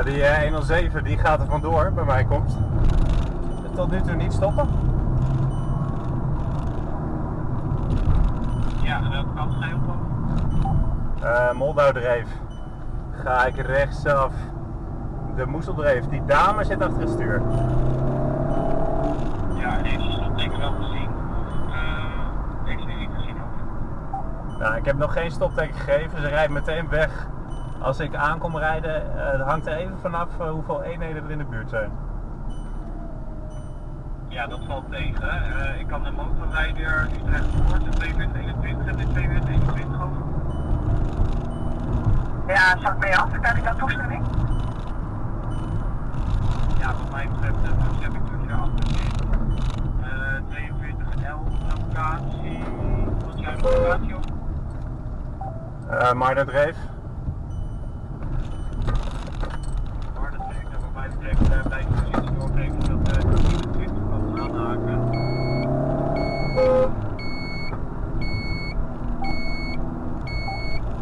207 die gaat er vandoor bij mijn komst. Tot nu toe niet stoppen. Ja, en welke kant ga je op? Eh Moldoudreef. Ga ik rechtsaf. De Moeseldreef. Die dame zit achter het stuur. Ja, deze stopteken wel gezien. Eh deze niet gezien ook. Nou, ik heb nog geen stopteken gegeven. Ze rijdt meteen weg. Als ik aankom rijden, eh, het hangt er even vanaf eh, hoeveel eenheden er in de buurt zijn. Ja, dat valt tegen. Eh, ik kan de motorrijder Utrecht Voort, de 2221 en de 2221 over. Ja, zak mee af. Krijg ik daar toestemming? Ja, wat mij betreft heb ik terug naar achter. Uh, 4211 locatie. Wat is jouw locatie op? Eh Maartendreef. Maar dat vind ik bij de positie doorgeven dat de 24 kan aanhaken.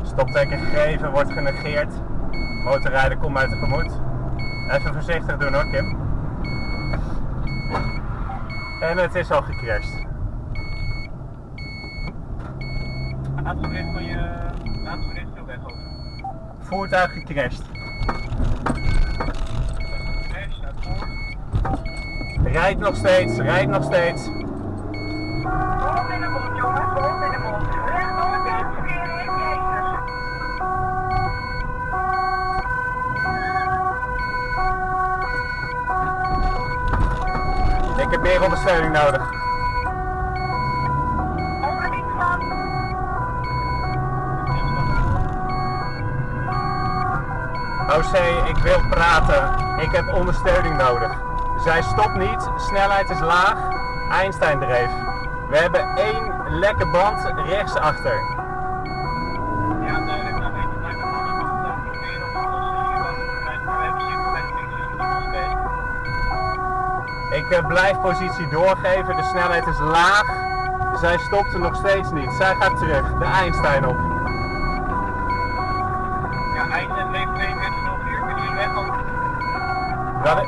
Stopteken gegeven, wordt genegeerd. Motorrijder komt mij tegemoet. Even voorzichtig doen hoor, Kim. En het is al gecrashed. Je. Zo weg over. Voertuig gecrashed. Rijdt nog steeds, rijdt nog steeds. Hond in de mond, jongens. Hond in de mond. Rechtdoor, dit verkeer in, Jezus. Ik heb meer ondersteuning nodig. OC, ik wil praten. Ik heb ondersteuning nodig. Zij stopt niet, snelheid is laag. Einstein dreef. We hebben één lekke band rechtsachter. Ja, duidelijk. Dan weet je proberen alles wat we hebben dus. Ik eh, blijf positie doorgeven, de snelheid is laag. Zij stopt er nog steeds niet. Zij gaat terug, de Einstein op. Ja, eind en leef 4204, kunnen jullie weg? Dat,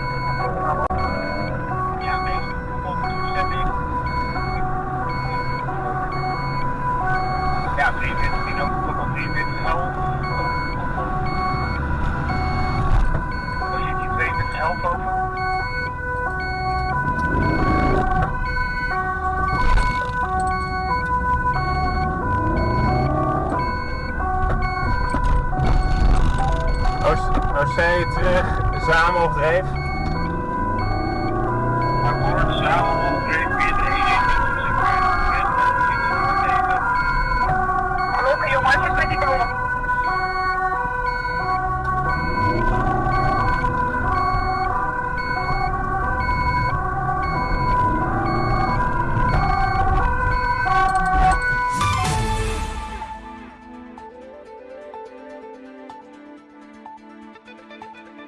ja, deze komt toestemming. Ja, 43 ook, ook al 43 11. Positie 22 11 over. OC terug, samen op dreef.